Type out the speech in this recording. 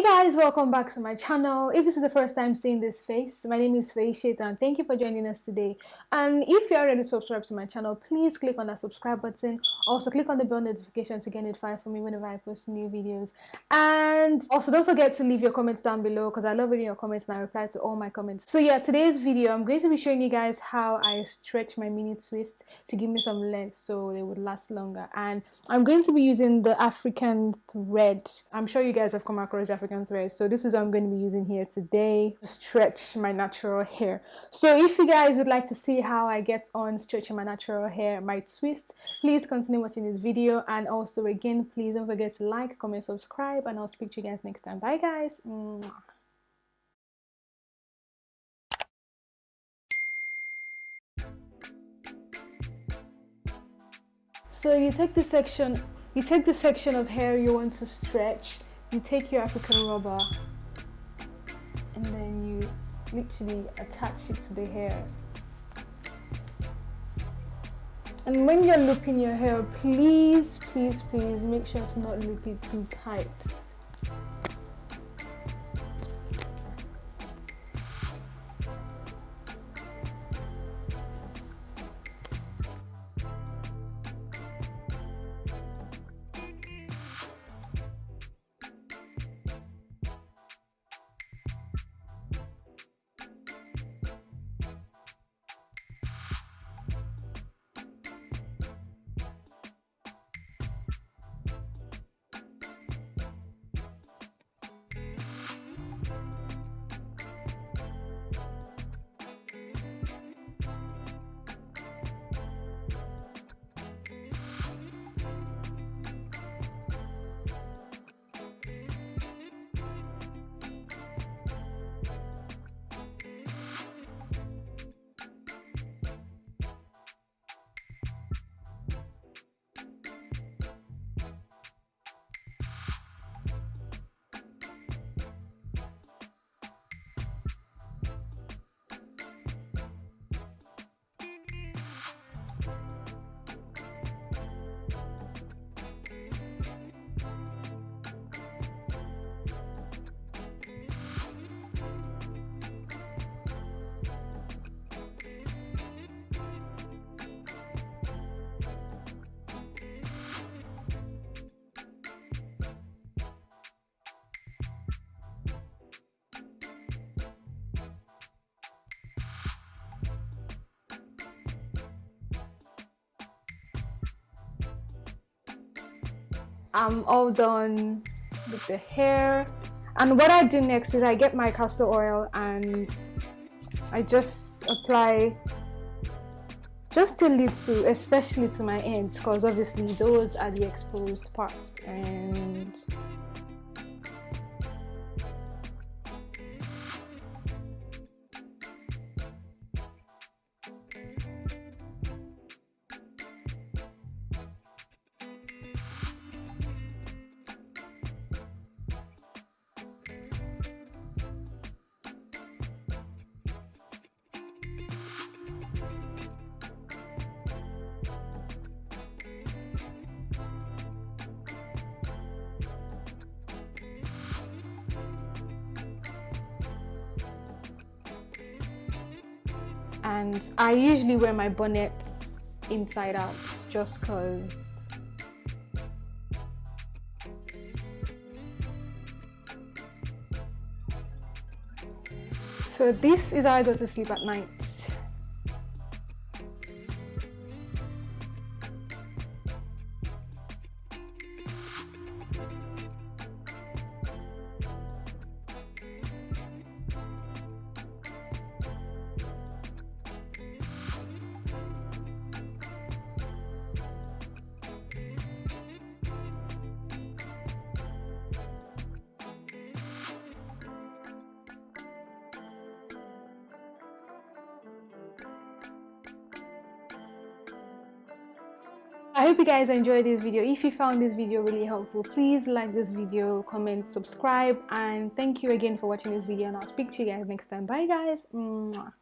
Hey guys, welcome back to my channel. If this is the first time seeing this face, my name is Faye and thank you for joining us today. And if you're already subscribed to my channel, please click on that subscribe button. Also click on the bell notification to get notified for me whenever I post new videos. And also don't forget to leave your comments down below because I love reading your comments and I reply to all my comments. So yeah, today's video, I'm going to be showing you guys how I stretch my mini twist to give me some length so they would last longer. And I'm going to be using the African thread. I'm sure you guys have come across African thread. So this is what I'm going to be using here today to stretch my natural hair. So if you guys would like to see how I get on stretching my natural hair, my twist, please continue watching this video. And also again, please don't forget to like, comment, subscribe, and I'll speak to you guys next time. Bye guys. So you take the section, you take the section of hair you want to stretch you take your African rubber and then you literally attach it to the hair. And when you're looping your hair, please, please, please make sure to not loop it too tight. I'm all done with the hair. And what I do next is I get my castor oil and I just apply just a little especially to my ends because obviously those are the exposed parts and and I usually wear my bonnets inside out just cause so this is how I go to sleep at night hope you guys enjoyed this video. If you found this video really helpful, please like this video, comment, subscribe, and thank you again for watching this video. And I'll speak to you guys next time. Bye guys. Mwah.